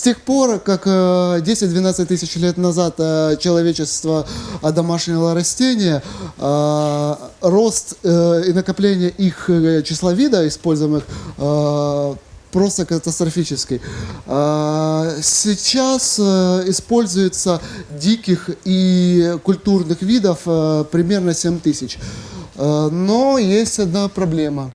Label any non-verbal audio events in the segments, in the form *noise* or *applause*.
С тех пор, как э, 10-12 тысяч лет назад э, человечество одомашнило растения, э, рост э, и накопление их э, числа вида, используемых э, просто катастрофический. Сейчас э, используется диких и культурных видов э, примерно 7 тысяч. Э, Но есть одна проблема.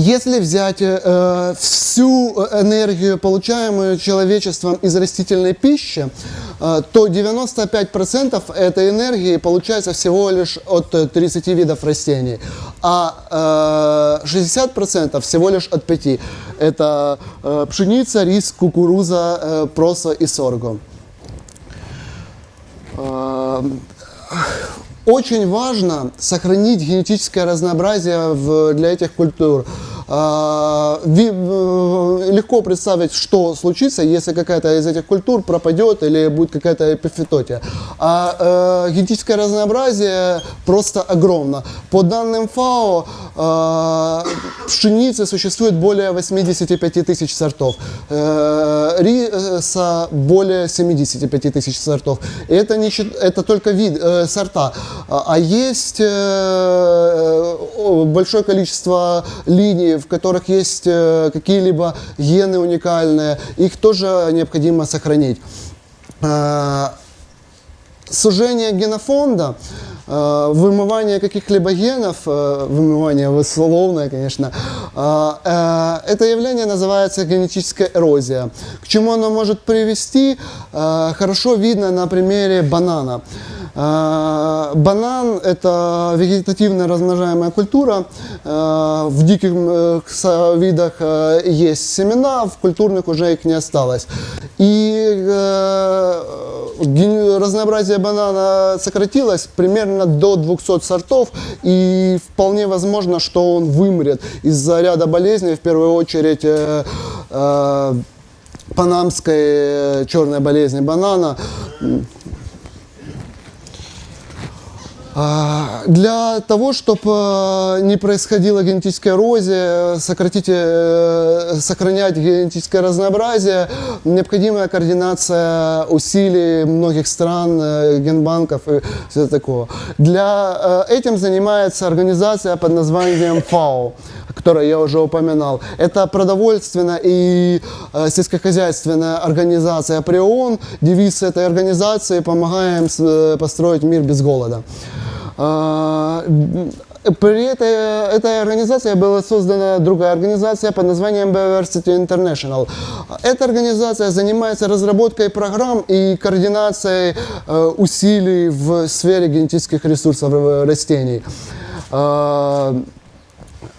Если взять э, всю энергию, получаемую человечеством из растительной пищи, э, то 95% этой энергии получается всего лишь от э, 30 видов растений, а э, 60% всего лишь от 5. Это э, пшеница, рис, кукуруза, э, проса и сорго. Э, очень важно сохранить генетическое разнообразие в- для этих культур. А, э, Легко представить, что случится, если какая-то из этих культур пропадет или будет какая-то эпифитотия. А э, генетическое разнообразие просто огромно. По данным ФАО, э, пшеницы существует более 85 тысяч сортов, э, риса более 75 тысяч сортов. И это, не, это только вид, сорта. А а есть большое количество линий, в которых есть э, какие-либо гены уникальные. Их тоже необходимо сохранить. Э, сужение генофонда, э, вымывание каких-либо генов, вымывание условное, конечно, это явление называется генетическая эрозия. К чему оно может привести, хорошо видно на примере банана. Э, Банан – это вегетативно размножаемая культура. Э, В диких э, видах э, есть семена, в культурных уже их не осталось. И э, разнообразие банана сократилось примерно до 200 сортов, и вполне возможно, что он вымрет из-за ряда болезней, в первую очередь панамской черной болезни банана. А, Для того, чтобы не происходила генетическая эрозия, сократить, э, сохранять генетическое разнообразие, необходимая координация усилий многих стран, э, генбанков и все такое. Для э, этим занимается организация под названием ФАО, которую я уже упоминал. Это продовольственная и э, сельскохозяйственная организация при ООН. Девиз этой организации «Помогаем э, построить мир без голода». А, При этой, этой организации была создана другая организация под названием Biodiversity International. Эта организация занимается разработкой программ и координацией э, усилий в сфере генетических ресурсов э, растений.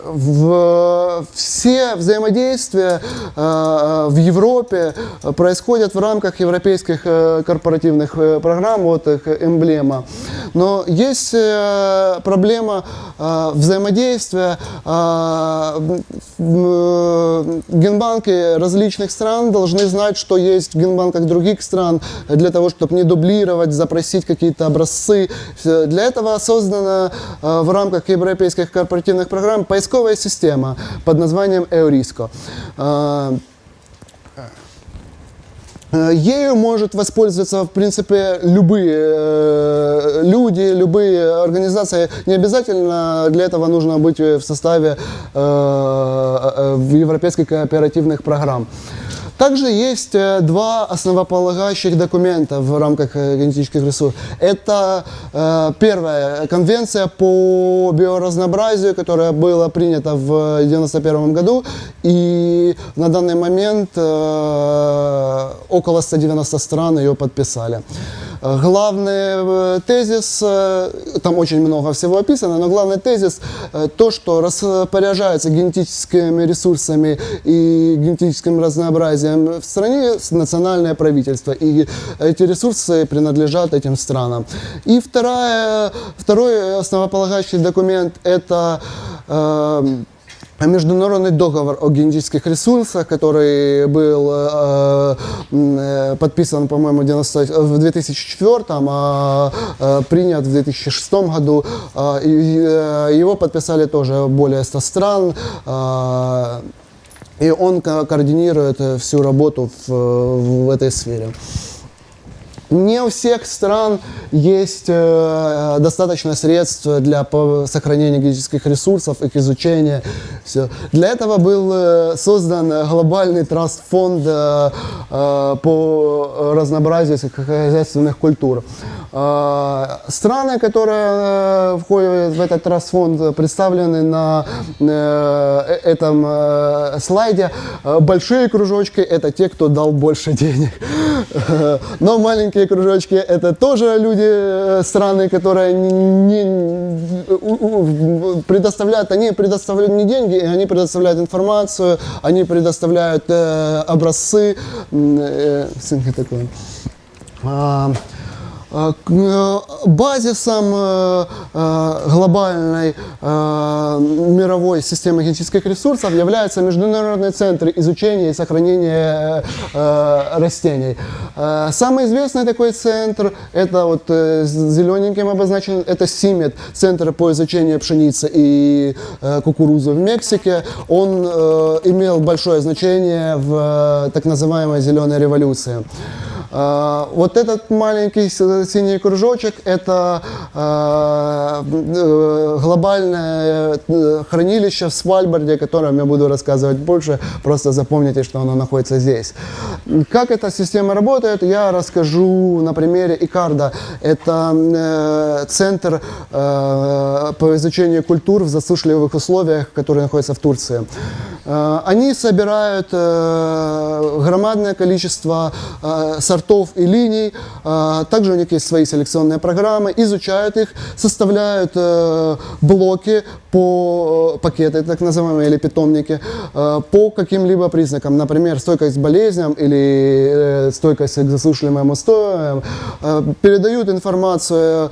В, все взаимодействия э, в Европе происходят в рамках европейских э, корпоративных э, программ, вот их эмблема. Но есть э, проблема э, взаимодействия. э, генбанки различных стран должны знать, что есть в генбанках других стран, для того, чтобы не дублировать, запросить какие-то образцы. Для этого создана в рамках европейских корпоративных программ поисковая система под названием Eurisco. Э, Э, Ею может воспользоваться, в принципе, любые э, люди, любые организации. Не обязательно для этого нужно быть в составе э, европейских кооперативных программ. Также есть э, два основополагающих документа в рамках э, генетических ресурсов. Это э, первая конвенция по биоразнообразию, которая была принята в 1991 году. И на данный момент около 190 стран ее подписали. Главный тезис, там очень много всего описано, но главный тезис то, что распоряжается генетическими ресурсами и генетическим разнообразием в стране национальное правительство. И эти ресурсы принадлежат этим странам. И вторая, второй основополагающий документ – это э, Международный договор о генетических ресурсах, который был э, э, подписан, по-моему, в 90 в 2004, а э, принят в 2006 году. Э, э, его подписали тоже более 100 стран. Э, и он ко- координирует э, всю работу в, в этой сфере. Не у всех стран есть э, достаточно средств для сохранения генетических ресурсов, их изучения. Всё. Для этого был э, создан глобальный траст-фонд э, э, по разнообразию сельскохозяйственных культур. Э, страны, которые э, входят в этот траст-фонд, представлены на э, этом э, слайде. Э, Большие кружочки – это те, кто дал больше денег. *laughs* Но маленькие кружочки – это тоже люди, э, страны, которые не, предоставляют, они предоставляют не деньги, они предоставляют информацию, они предоставляют э, образцы. Э, ссылка Базисом э, э, глобальной э, мировой системы генетических ресурсов является Международный центр изучения и сохранения э, растений. Э, Самый известный такой центр, это вот э, зелененьким обозначен, это СИМЕТ, Центр по изучению пшеницы и э, кукурузы в Мексике. Он э, имел большое значение в э, так называемой зеленой революции. А, Вот этот маленький с- синий кружочек – это э, глобальное э, хранилище в Свальбарде, о котором я буду рассказывать больше. Просто запомните, что оно находится здесь. Как эта система работает, я расскажу на примере Икарда. Это э, центр э, по изучению культур в засушливых условиях, который находится в Турции. Э, Они собирают э, громадное количество э, сортов и линий. Также у них есть свои селекционные программы, изучают их, составляют блоки по пакеты, так называемые, или питомники, по каким-либо признакам. Например, стойкость к болезням или стойкость к засушливым устоям. Передают информацию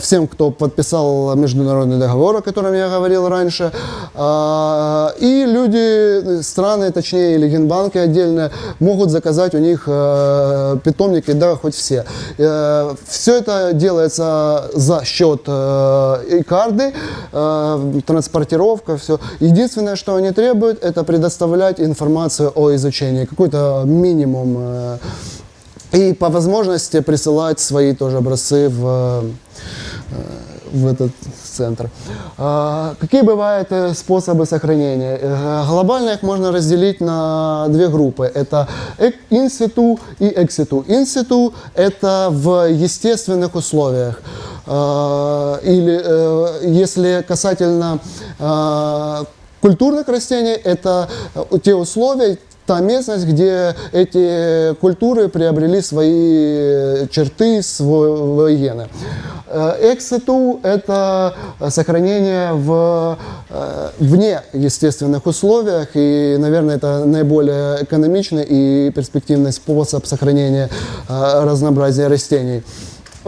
всем, кто подписал международный договор, о котором я говорил раньше. И люди, страны, точнее, или генбанки отдельно, могут заказать у них э, питомники, да, хоть все. Все это делается за счет э, и карты, э, транспортировка, все. Единственное, что они требуют, это предоставлять информацию о изучении, какой-то минимум. э, И по возможности присылать свои тоже образцы в, э, в этот центр. А, Какие бывают э, способы сохранения? Э, Глобально их можно разделить на две группы. Это инситу и экситу. Инситу – это в естественных условиях. А, Или э, если касательно а, культурных растений, это те условия, та местность, где эти культуры приобрели свои черты, свои гены. Э, Экситу – это сохранение в э, вне естественных условиях, и, наверное, это наиболее экономичный и перспективный способ сохранения э, разнообразия растений.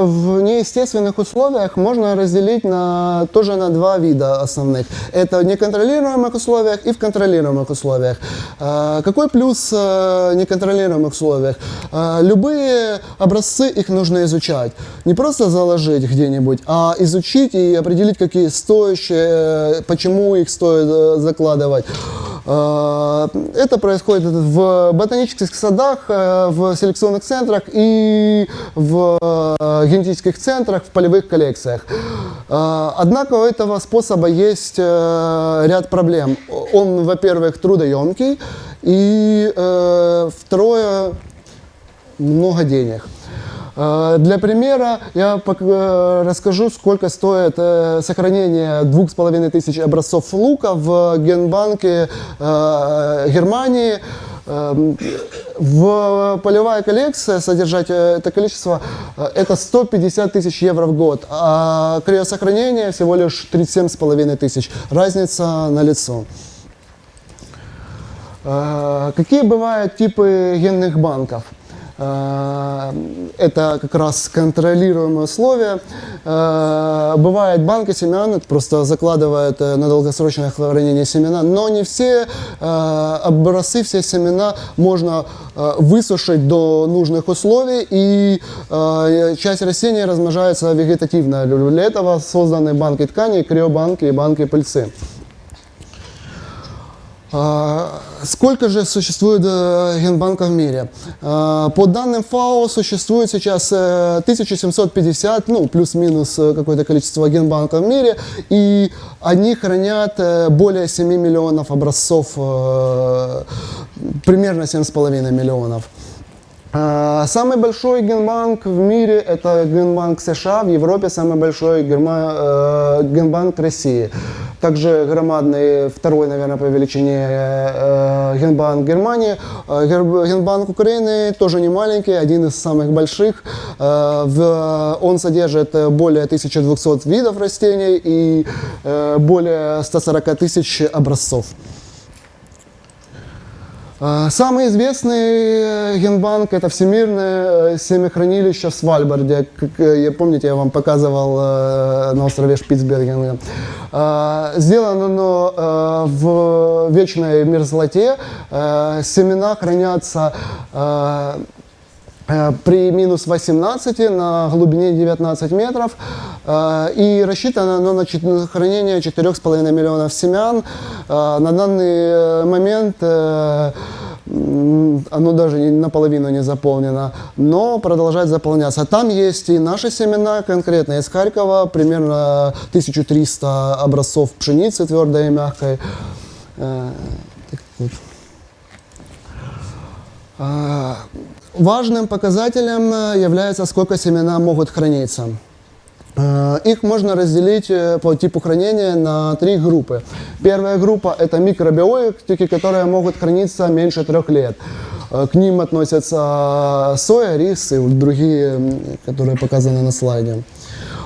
В неестественных условиях можно разделить на, тоже на два вида основных. Это в неконтролируемых условиях и в контролируемых условиях. А, Какой плюс э, неконтролируемых условиях? А, Любые образцы, их нужно изучать. Не просто заложить где-нибудь, а изучить и определить, какие стоящие, э, почему их стоит э, закладывать. А, Это происходит в ботанических садах, э, в селекционных центрах и в э, генетических центрах, в полевых коллекциях. Однако у этого способа есть э, ряд проблем. Он, во-первых, трудоемкий, и э, второе, много денег. Э, Для примера я э, расскажу, сколько стоит э, сохранение двух с половиной тысяч образцов лука в генбанке э, Германии. Эм, В полевая коллекция содержать это количество это 150 тысяч евро в год, а криосохранение всего лишь 37 с половиной тысяч. Разница на лицо. Какие бывают типы генных банков? Э, Это как раз контролируемые условия. Э, Бывают банки семян, просто закладывают э, на долгосрочное хранение семена, но не все образцы, все семена можно высушить до нужных условий, и часть растений размножается вегетативно. Для этого созданы банки тканей, криобанки и банки пыльцы. А, Сколько же существует э, генбанков в мире? А, По данным ФАО существует сейчас э, 1750, ну, плюс-минус э, какое-то количество генбанков в мире, и они хранят э, более 7 миллионов образцов, э, примерно 7,5 миллионов. А, Самый большой генбанк в мире это генбанк США, в Европе самый большой герма- э, генбанк России. Также громадный второй, наверное, по величине э, генбанк Германии. Гер- Генбанк Украины тоже не маленький, один из самых больших. В- Он содержит более 1200 видов растений и э, более 140 тысяч образцов. А, Самый известный э, генбанк это всемирное э, семяхранилище в Свальбарде. Как, э, я- помните, я вам показывал э, на острове Шпицберген. Сделано оно э, в вечной мерзлоте. Э, Семена хранятся э, э, при минус 18 на глубине 19 метров. Э, И рассчитано оно на хранение 4,5 миллионов семян. Э, На данный э, момент э, оно даже наполовину не заполнено, но продолжает заполняться. Там есть и наши семена, конкретно из Харькова, примерно 1300 образцов пшеницы твердой и мягкой. Э, так вот. Важным показателем э, является, сколько семена могут храниться. Э, Их можно разделить э, по типу хранения на три группы. Первая группа – это микробиотики, которые могут храниться меньше трех лет. К ним относятся соя, рис и другие, которые показаны на слайде.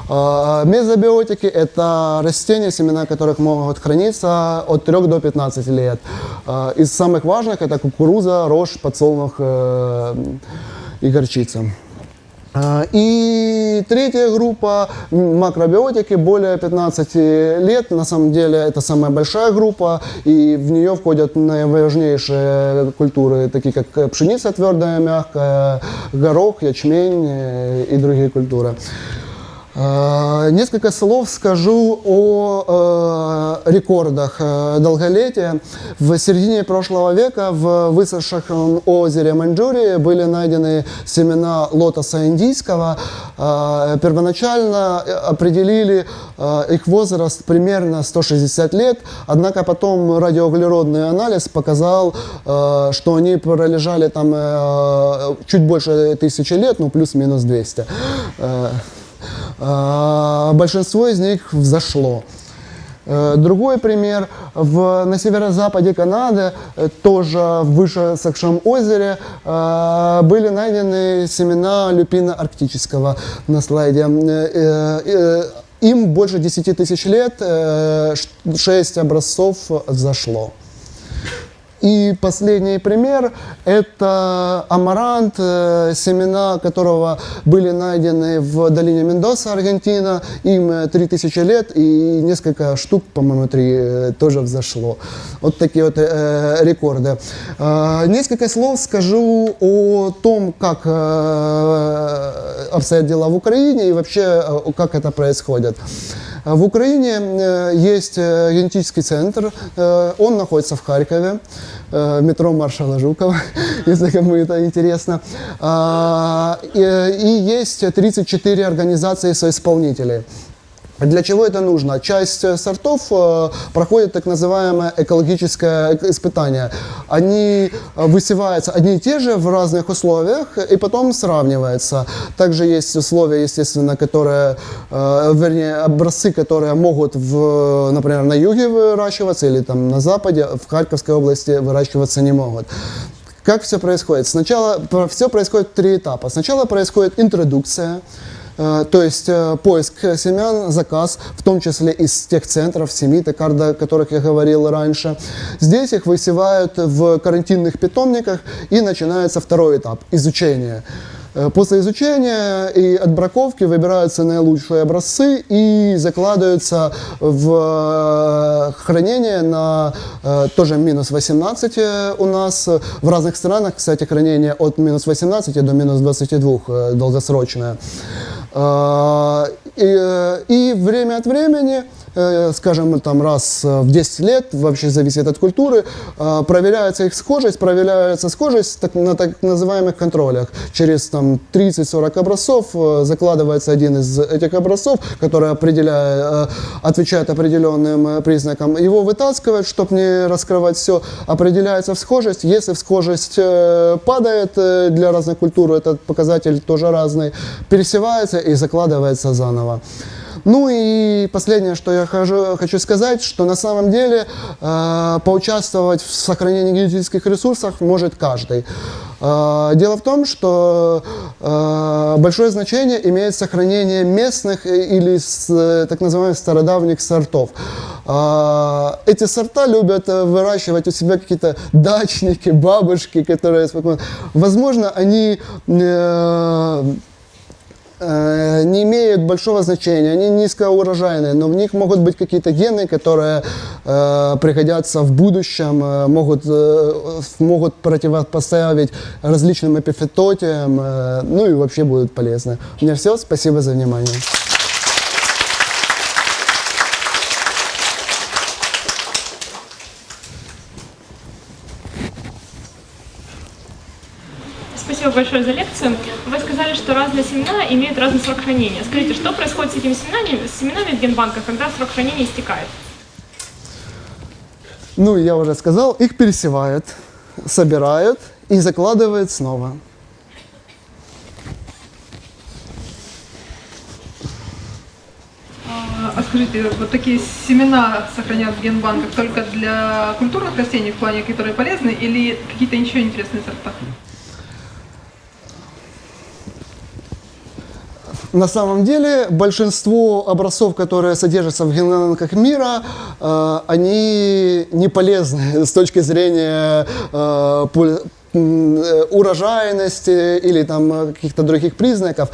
А, Мезобиотики – это растения, семена которых могут храниться от 3 до 15 лет. А, Из самых важных – это кукуруза, рожь, подсолнух э, и горчица. И третья группа макробиотики более 15 лет. На самом деле это самая большая группа, и в нее входят наиважнейшие культуры, такие как э, пшеница твердая, мягкая, горох, ячмень э, и другие культуры. А, Несколько слов скажу о э, рекордах э, долголетия. В середине прошлого века в высохшем озере Маньчжурии были найдены семена лотоса индийского. А, Первоначально э, определили э, их возраст примерно 160 лет, однако потом радиоуглеродный анализ показал, э, что они пролежали там э, чуть больше тысячи лет, ну плюс-минус 200. Э, Большинство из них взошло. Э, Другой пример. В, на северо-западе Канады, э, тоже в высохшем озере, э, были найдены семена люпина арктического на слайде. Э, э, э, Им больше 10 тысяч лет, 6 образцов взошло. И последний пример – это амарант, э, семена которого были найдены в долине Мендоса, Аргентина. Им э, 3000 лет и несколько штук, по-моему, три э, тоже взошло. Вот такие вот э, рекорды. Э, несколько слов скажу о том, как э, обстоят дела в Украине и вообще, э, как это происходит. В Украине э, есть э, генетический центр, э, он находится в Харькове, метро маршала Жукова, *laughs* если кому это интересно. А, и есть 34 организации соисполнителей. Для чего это нужно? Часть э, сортов э, проходит так называемое экологическое эк- испытание. Они э, высеваются одни и те же в разных условиях и потом сравниваются. Также есть условия, естественно, которые, вернее, образцы, которые могут, в, например, на юге выращиваться или там на западе, в Харьковской области выращиваться не могут. Как все происходит? Сначала все происходит в три этапа. Сначала происходит интродукция, то есть э, поиск семян, заказ, в том числе из тех центров, токард, о которых я говорил раньше. Здесь их высевают в карантинных питомниках и начинается второй этап – изучение. Э, После изучения и отбраковки выбираются наилучшие образцы и закладываются в э, хранение на э, тоже минус 18 э, у нас. В разных странах, кстати, хранение от минус 18 до минус 22 э, долгосрочное. Э, э, и время от времени скажем, там раз э, в 10 лет, вообще зависит от культуры, э, проверяется их схожесть, проверяется схожесть так, на так называемых контролях. Через там 30-40 образцов э, закладывается один из этих образцов, который определяет, э, отвечает определенным э, признакам. Его вытаскивают, чтобы не раскрывать все, определяется в схожесть. Если в схожесть э, падает э, для разных культур, этот показатель тоже разный, пересевается и закладывается заново. Ну и последнее, что я хожу- хочу сказать, что на самом деле э, поучаствовать в сохранении генетических ресурсов может каждый. Э, дело в том, что э, большое значение имеет сохранение местных или с, э, так называемых стародавних сортов. Э, эти сорта любят э, выращивать у себя какие-то дачники, бабушки, которые. Возможно, они э, не имеют большого значения, они низкоурожайные, но в них могут быть какие-то гены, которые э, пригодятся в будущем, э, могут, э, могут противопоставить различным эпифитотиям, э, ну и вообще будут полезны. У меня все, спасибо за внимание. Спасибо большое за лекцию. Вы сказали, что разные семена имеют разный срок хранения. Скажите, что происходит с этими семенами, с семенами в генбанках, когда срок хранения истекает? Ну, я уже сказал, их пересевают, собирают и закладывают снова. А а скажите, вот такие семена сохраняют в генбанках только для культурных растений в плане, которые полезны, или какие-то еще интересные сорта? На самом деле большинство образцов, которые содержатся в генбанках мира, э, они не полезны с точки зрения э, э, урожайности или там э, каких-то других признаков,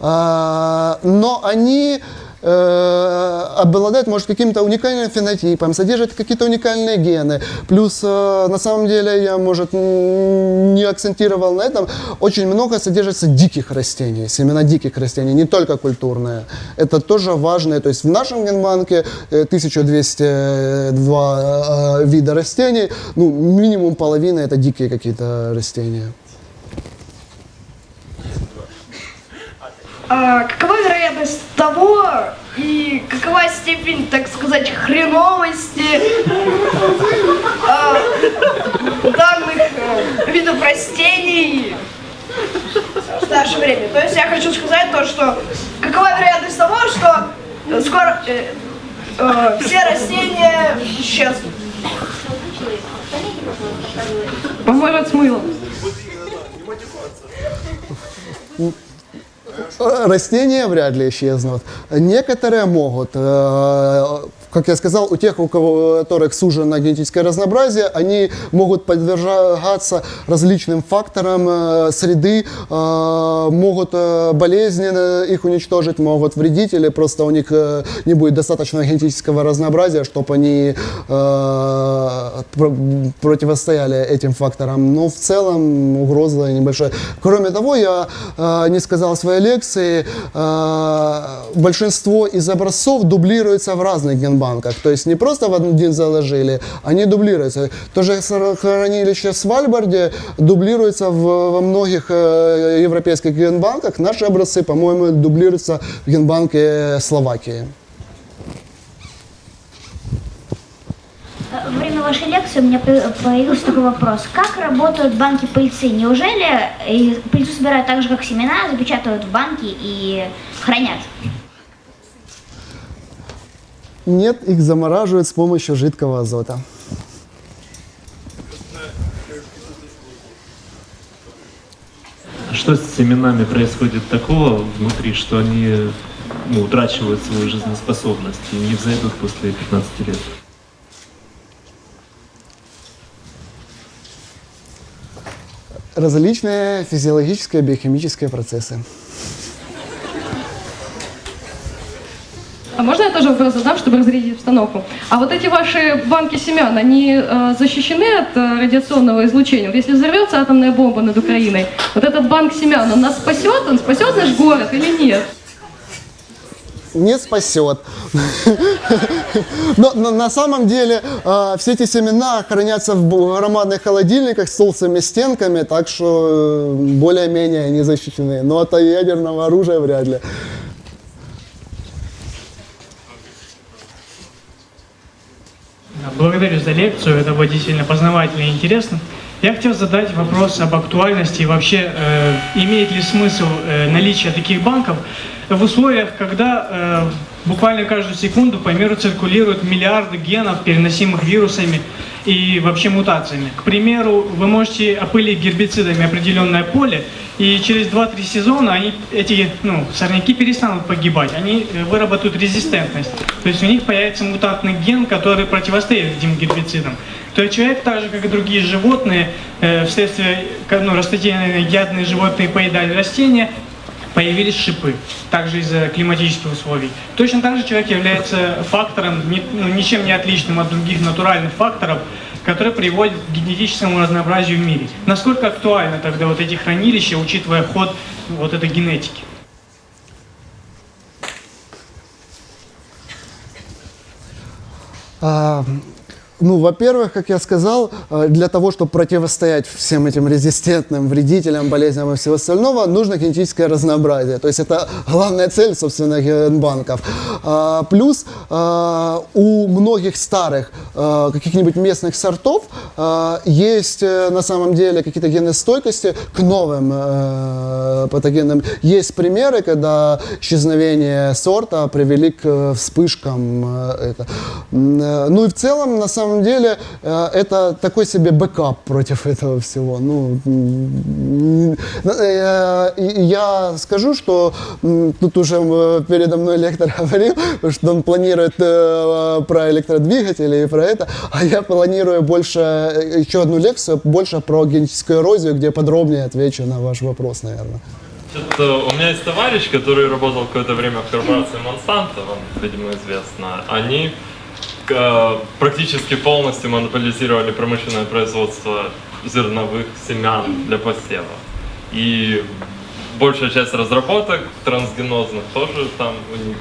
А, но они э, обладают, может, каким-то уникальным фенотипом, содержат какие-то уникальные гены. Плюс, э, на самом деле, я, может, не акцентировал на этом, очень много содержится диких растений, семена диких растений, не только культурные. Это тоже важно. То есть в нашем генбанке э, 1202 э, вида растений, ну, минимум половина это дикие какие-то растения. А какова вероятность того и какова степень, так сказать, хреновости а, данных э, видов растений в наше время? То есть я хочу сказать то, что какова вероятность того, что скоро э, э, все растения исчезнут? Поможет с мылом. Э, Растения вряд ли исчезнут. Некоторые могут. Э, Как я сказал, у тех, у кого- у которых сужено генетическое разнообразие, они могут подвергаться различным факторам э, среды, э, могут э, болезненно их уничтожить, могут вредить, или просто у них э, не будет достаточного генетического разнообразия, чтобы они э, про- противостояли этим факторам. Но в целом угроза небольшая. Кроме того, я э, не сказал в своей лекции, э, большинство из образцов дублируется в разных генбанках. То есть не просто в один заложили, они дублируются. То же хранилище в Свальбарде дублируется в- во многих э, европейских генбанках. Наши образцы, по-моему, дублируются в генбанке Словакии. Во время вашей лекции у меня по- появился такой вопрос. Как работают банки пыльцы? Неужели э, пыльцу собирают так же, как семена, запечатывают в банки и хранят? Нет, их замораживают с помощью жидкого азота. Что с семенами происходит такого внутри, что они ну, утрачивают свою жизнеспособность и не взойдут после 15 лет? Различные физиологические и биохимические процессы. А можно я тоже вопрос задам, чтобы разрядить обстановку? А вот эти ваши банки семян, они э, защищены от э, радиационного излучения? Вот если взорвется атомная бомба над Украиной, вот этот банк семян, он нас спасет? Он спасет наш город или нет? не спасет. Но, на самом деле э, все эти семена хранятся в громадных холодильниках с толстыми стенками, так что э, более-менее они защищены. Но от ядерного оружия вряд ли. Благодарю за лекцию, это было действительно познавательно и интересно. Я хотел задать вопрос об актуальности и вообще, э, имеет ли смысл э, наличие таких банков в условиях, когда э, буквально каждую секунду по миру циркулируют миллиарды генов, переносимых вирусами и вообще мутациями. К примеру, вы можете опылить гербицидами определенное поле, и через 2-3 сезона они, эти ну, сорняки перестанут погибать, они э, выработают резистентность. То есть у них появится мутантный ген, который противостоит этим гербицидам. То есть человек, так же как и другие животные, э, вследствие ну, растительные ядные животные поедали растения, появились шипы, также из-за климатических условий. Точно так же человек является фактором, ну, ничем не отличным от других натуральных факторов, которые приводят к генетическому разнообразию в мире. Насколько актуально тогда вот эти хранилища, учитывая ход вот этой генетики? Ну, во-первых, как я сказал, э, для того, чтобы противостоять всем этим резистентным вредителям, болезням и всего остального, нужно генетическое разнообразие. То есть это главная цель, собственно, генбанков. А, Плюс а, у многих старых а, каких-нибудь местных сортов есть э, на самом деле какие-то гены стойкости к новым э, патогенам. Есть примеры, когда исчезновение сорта привели к вспышкам. Ну и в целом, на самом деле, э, это такой себе backup против *laughs* этого всего. Ну, э, я скажу, что тут уже э, передо мной лектор *laughs* говорил, что он планирует про электродвигатели и про это, а я планирую больше, еще одну лекцию, больше про генетическую эрозию, где подробнее отвечу на ваш вопрос, наверное. У меня есть товарищ, который работал какое-то время в корпорации Monsanto, вам, видимо, известно. Они практически полностью монополизировали промышленное производство зерновых семян для посева. И большая часть разработок трансгенозных тоже там у них.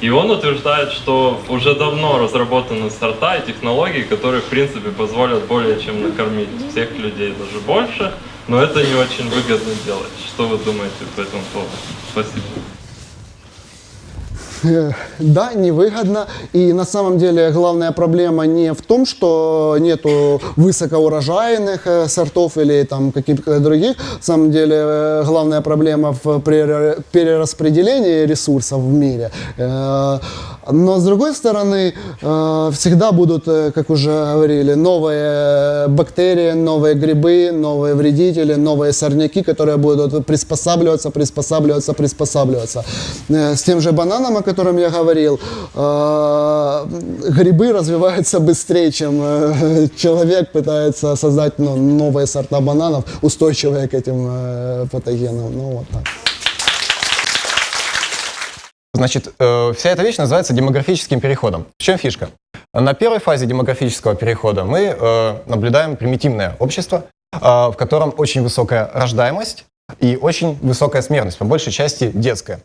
И он утверждает, что уже давно разработаны сорта и технологии, которые, в принципе, позволят более чем накормить всех людей, даже больше, но это не очень выгодно делать. Что вы думаете по этому поводу? Спасибо. Да, невыгодно. И на самом деле главная проблема не в том, что нету высокоурожайных э, сортов или там каких-то других. На самом деле э, главная проблема в пере- перераспределении ресурсов в мире. Но с другой стороны, э, всегда будут, э, как уже говорили, новые бактерии, новые грибы, новые вредители, новые сорняки, которые будут приспосабливаться, приспосабливаться, приспосабливаться. Э, С тем же бананом, о котором я говорил, грибы развиваются быстрее, чем человек пытается создать ну, новые сорта бананов, устойчивые к этим патогенам. Ну, вот так. Значит, э, вся эта вещь называется демографическим переходом. В чем фишка? На первой фазе демографического перехода мы э, наблюдаем примитивное общество, э, в котором очень высокая рождаемость и очень высокая смертность, по большей части детская.